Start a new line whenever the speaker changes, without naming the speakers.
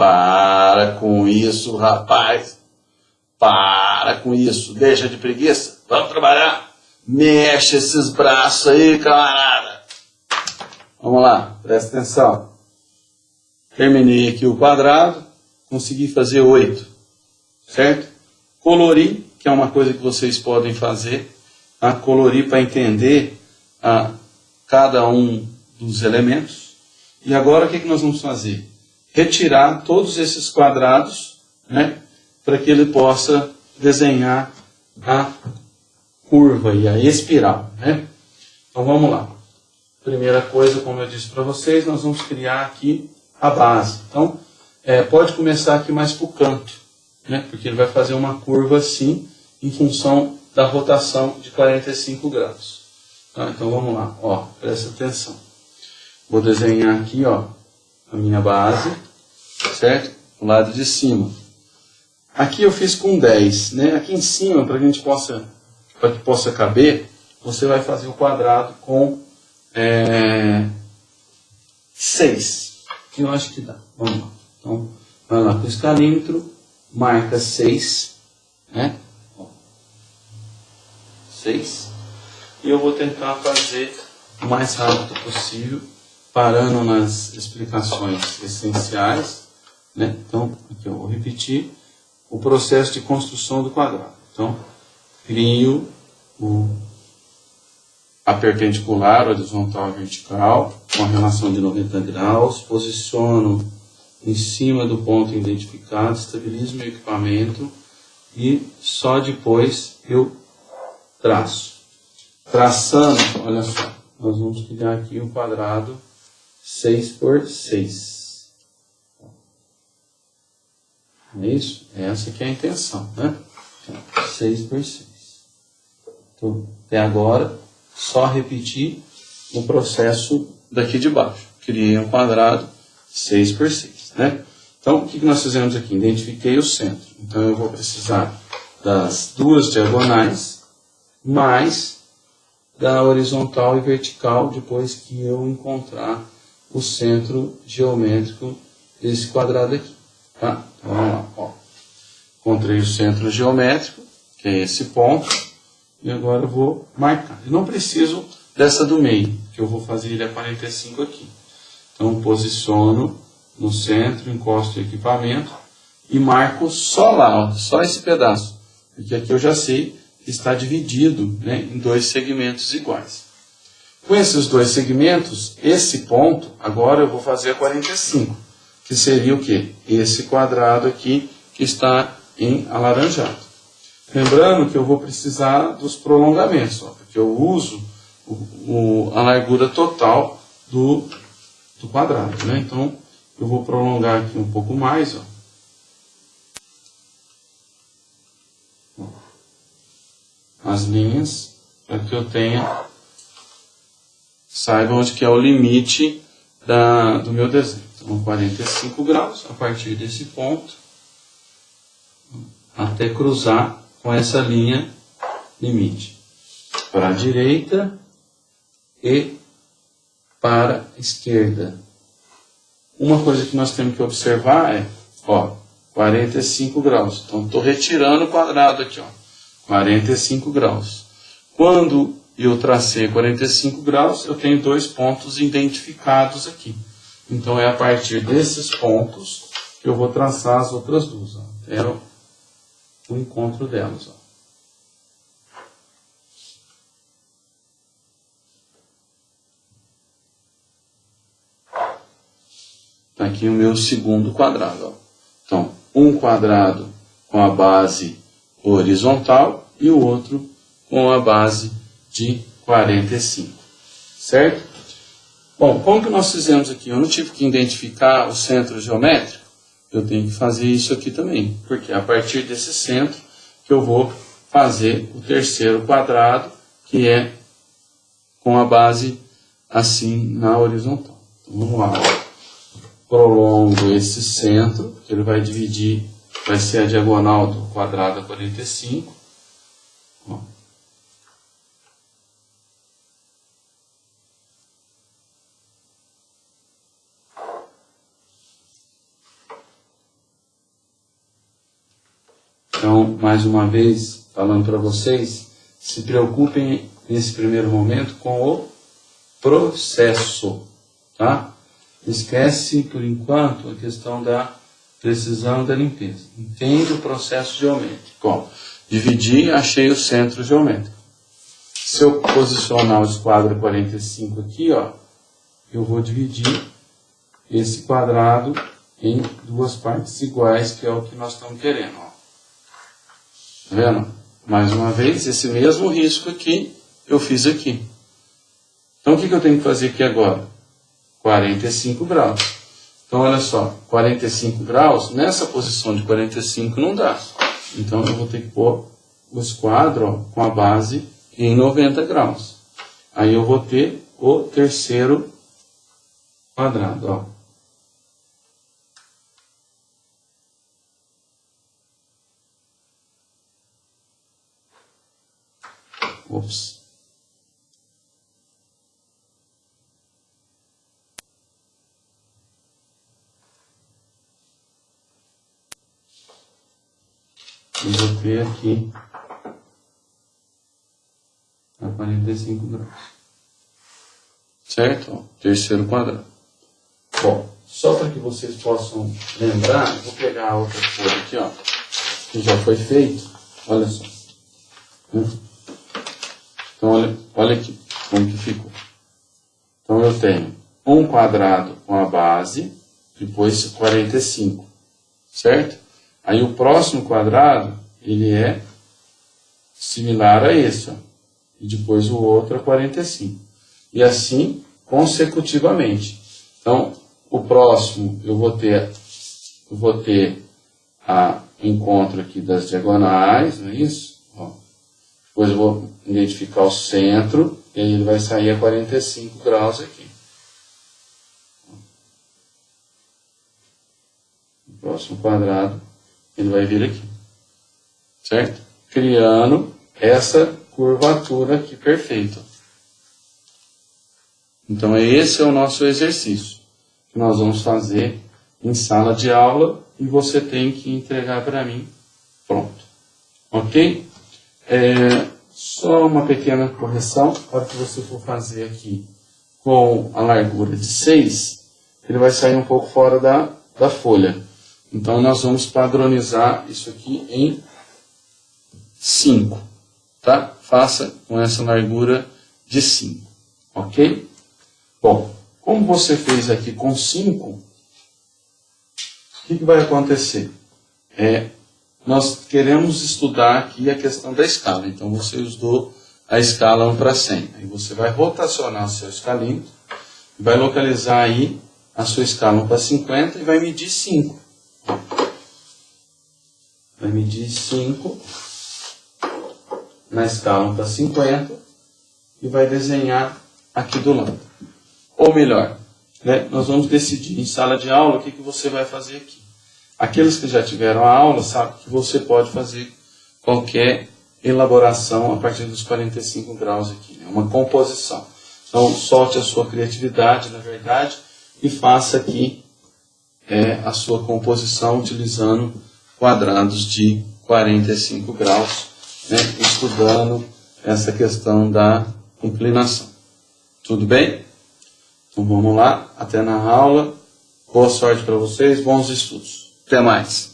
Para com isso, rapaz. Para com isso. Deixa de preguiça. Vamos trabalhar. Mexe esses braços aí, camarada. Vamos lá, presta atenção. Terminei aqui o quadrado, consegui fazer oito, certo? Colorir, que é uma coisa que vocês podem fazer, a tá? colorir para entender a, cada um dos elementos. E agora o que, que nós vamos fazer? Retirar todos esses quadrados, né, para que ele possa desenhar a curva e a espiral, né? Então vamos lá. Primeira coisa, como eu disse para vocês, nós vamos criar aqui a base. Então, é, pode começar aqui mais para o canto, né? Porque ele vai fazer uma curva assim, em função da rotação de 45 graus. Tá? Então vamos lá, ó, presta atenção. Vou desenhar aqui, ó, a minha base, certo? O lado de cima. Aqui eu fiz com 10, né? Aqui em cima, para a gente possa, para que possa caber, você vai fazer o quadrado com é, 6. Que eu acho que dá. Vamos lá. Então, vai lá com o escalímetro, marca 6, né? 6. E eu vou tentar fazer o mais rápido possível, parando nas explicações essenciais. Né? Então, aqui eu vou repetir o processo de construção do quadrado. Então, crio o, a perpendicular, horizontal e vertical, com a relação de 90 graus, posiciono em cima do ponto identificado, estabilizo meu equipamento e só depois eu traço. Traçando, olha só, nós vamos criar aqui um quadrado 6 por 6. É isso? Essa que é a intenção, né? 6 por 6. Então, até agora, só repetir o processo daqui de baixo. Criei um quadrado 6 por 6, né? Então, o que nós fizemos aqui? Identifiquei o centro. Então, eu vou precisar das duas diagonais mais da horizontal e vertical depois que eu encontrar o centro geométrico desse quadrado aqui. Tá? Então, vamos lá. Ó. Encontrei o centro geométrico, que é esse ponto, e agora eu vou marcar. Eu não preciso dessa do meio, que eu vou fazer ele a 45 aqui. Então, posiciono no centro, encosto o equipamento e marco só lá, ó, só esse pedaço. Porque aqui eu já sei que está dividido né, em dois segmentos iguais. Com esses dois segmentos, esse ponto, agora eu vou fazer a 45, que seria o quê? Esse quadrado aqui que está em alaranjado. Lembrando que eu vou precisar dos prolongamentos, ó, porque eu uso o, o, a largura total do, do quadrado. Né? Então, eu vou prolongar aqui um pouco mais. Ó. as linhas para que eu tenha saiba onde que é o limite da, do meu desenho. Então, 45 graus a partir desse ponto até cruzar com essa linha limite para a direita e para a esquerda. Uma coisa que nós temos que observar é, ó, 45 graus. Então, estou retirando o quadrado aqui, ó. 45 graus. Quando eu tracei 45 graus, eu tenho dois pontos identificados aqui. Então é a partir desses pontos que eu vou traçar as outras duas. Ó, até o, o encontro delas. Ó. Está aqui o meu segundo quadrado. Ó. Então, um quadrado com a base horizontal e o outro com a base de 45, certo? Bom, como que nós fizemos aqui? Eu não tive que identificar o centro geométrico, eu tenho que fazer isso aqui também, porque é a partir desse centro que eu vou fazer o terceiro quadrado, que é com a base assim na horizontal. Então, vamos lá. Prolongo esse centro, que ele vai dividir vai ser a diagonal do quadrado a 45. Ó. Então, mais uma vez, falando para vocês, se preocupem nesse primeiro momento com o processo, tá? Esquece, por enquanto, a questão da precisão da limpeza. Entende o processo geométrico. Ó, dividi, achei o centro geométrico. Se eu posicionar o esquadro 45 aqui, ó, eu vou dividir esse quadrado em duas partes iguais, que é o que nós estamos querendo. Ó. Tá vendo? Mais uma vez, esse mesmo risco aqui, eu fiz aqui. Então, o que, que eu tenho que fazer aqui agora? 45 graus. Então, olha só, 45 graus, nessa posição de 45 não dá. Então, eu vou ter que pôr o esquadro ó, com a base em 90 graus. Aí eu vou ter o terceiro quadrado, ó. Ops. Eu ter aqui a 45 graus. Certo? Terceiro quadrado. Bom, só para que vocês possam lembrar, vou pegar a outra folha aqui, ó, que já foi feito. Olha só. Hum? Então, olha, olha aqui como que ficou. Então, eu tenho um quadrado com a base, depois 45, certo? Aí o próximo quadrado, ele é similar a esse, ó, e depois o outro é 45. E assim, consecutivamente. Então, o próximo, eu vou ter, eu vou ter a encontro aqui das diagonais, não é isso? Depois vou identificar o centro, e aí ele vai sair a 45 graus aqui. O próximo quadrado, ele vai vir aqui. Certo? Criando essa curvatura aqui perfeita. Então, esse é o nosso exercício que nós vamos fazer em sala de aula e você tem que entregar para mim pronto. Ok? É, só uma pequena correção, na hora que você for fazer aqui com a largura de 6, ele vai sair um pouco fora da, da folha. Então, nós vamos padronizar isso aqui em 5, tá? Faça com essa largura de 5, ok? Bom, como você fez aqui com 5, o que, que vai acontecer? É, nós queremos estudar aqui a questão da escala. Então você usou a escala 1 para 100. Aí você vai rotacionar o seu escalímetro, vai localizar aí a sua escala 1 para 50 e vai medir 5. Vai medir 5 na escala 1 para 50 e vai desenhar aqui do lado. Ou melhor, né, nós vamos decidir em sala de aula o que, que você vai fazer aqui. Aqueles que já tiveram a aula sabem que você pode fazer qualquer elaboração a partir dos 45 graus aqui, né? uma composição. Então, solte a sua criatividade, na verdade, e faça aqui é, a sua composição utilizando quadrados de 45 graus, né? estudando essa questão da inclinação. Tudo bem? Então vamos lá, até na aula. Boa sorte para vocês, bons estudos. Até mais.